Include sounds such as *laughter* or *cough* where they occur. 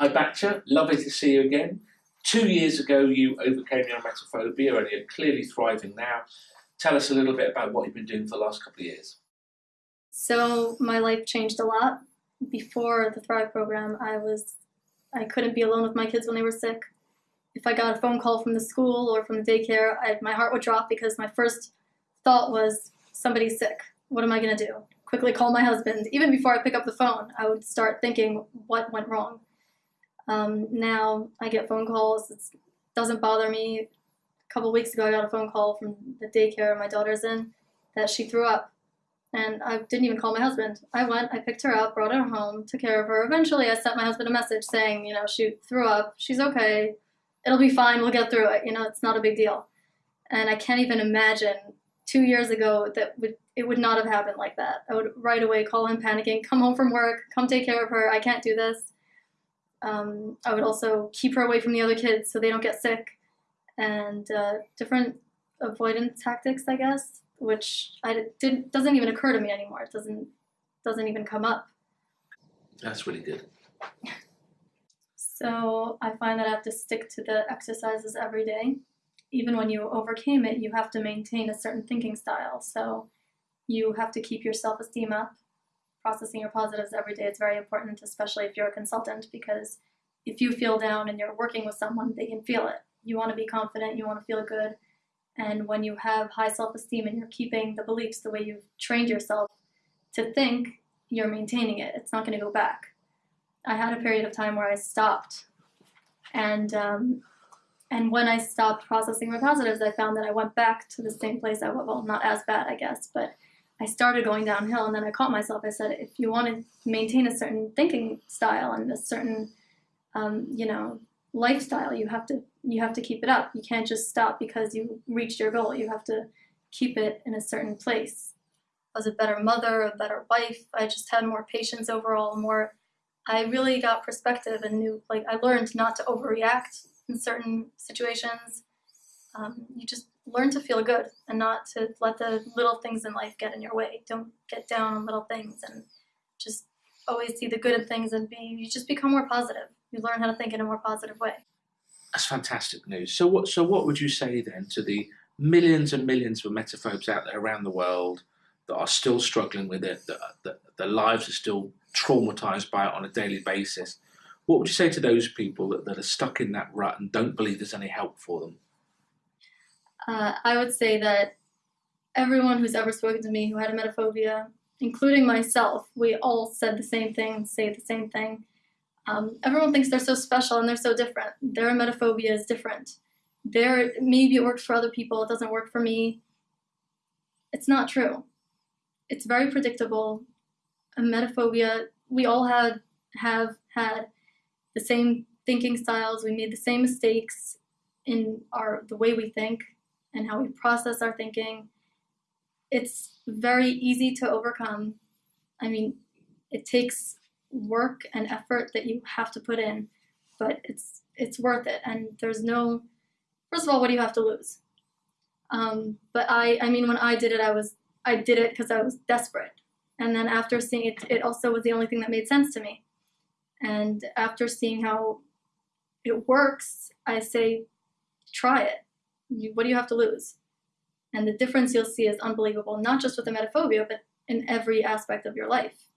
Ibatcha, lovely to see you again. Two years ago, you overcame your emetophobia and you're clearly thriving now. Tell us a little bit about what you've been doing for the last couple of years. So my life changed a lot. Before the Thrive program, I was I couldn't be alone with my kids when they were sick. If I got a phone call from the school or from the daycare, I, my heart would drop because my first thought was somebody's sick. What am I going to do? Quickly call my husband. Even before I pick up the phone, I would start thinking what went wrong. Um, now I get phone calls. It doesn't bother me. A couple weeks ago, I got a phone call from the daycare my daughter's in that she threw up. And I didn't even call my husband. I went, I picked her up, brought her home, took care of her. Eventually, I sent my husband a message saying, you know, she threw up. She's okay. It'll be fine. We'll get through it. You know, it's not a big deal. And I can't even imagine two years ago that would it would not have happened like that. I would right away call him panicking, come home from work, come take care of her. I can't do this. Um, I would also keep her away from the other kids so they don't get sick, and uh, different avoidance tactics, I guess, which I did doesn't even occur to me anymore. It doesn't doesn't even come up. That's really good. *laughs* So I find that I have to stick to the exercises every day. Even when you overcame it, you have to maintain a certain thinking style. So you have to keep your self-esteem up processing your positives every day is very important, especially if you're a consultant, because if you feel down and you're working with someone, they can feel it. You want to be confident, you want to feel good. And when you have high self esteem and you're keeping the beliefs the way you've trained yourself to think, you're maintaining it. It's not going to go back. I had a period of time where I stopped. And, um, and when I stopped processing my positives, I found that I went back to the same place I was. Well, not as bad, I guess, but I started going downhill and then I caught myself. I said, if you want to maintain a certain thinking style and a certain, um, you know, lifestyle, you have to you have to keep it up. You can't just stop because you reached your goal. You have to keep it in a certain place. I was a better mother, a better wife. I just had more patience overall, more. I really got perspective and knew, like, I learned not to overreact in certain situations. Um, you just learn to feel good and not to let the little things in life get in your way. Don't get down on little things and just always see the good in things and be you just become more positive. You learn how to think in a more positive way. That's fantastic news. So what so what would you say then to the millions and millions of emetophobes out there around the world that are still struggling with it, that, that their lives are still traumatized by it on a daily basis? What would you say to those people that, that are stuck in that rut and don't believe there's any help for them? Uh, I would say that everyone who's ever spoken to me who had emetophobia, including myself, we all said the same thing, say the same thing. Um, everyone thinks they're so special and they're so different. Their emetophobia is different. Their, maybe it works for other people, it doesn't work for me. It's not true. It's very predictable. Emetophobia, we all had have had the same thinking styles, we made the same mistakes in our the way we think and how we process our thinking. It's very easy to overcome. I mean, it takes work and effort that you have to put in, but it's it's worth it. And there's no, first of all, what do you have to lose? Um, but I, I mean, when I did it, I was I did it because I was desperate. And then after seeing it, it also was the only thing that made sense to me. And after seeing how it works, I say, try it you, what do you have to lose? And the difference you'll see is unbelievable, not just with emetophobia, but in every aspect of your life.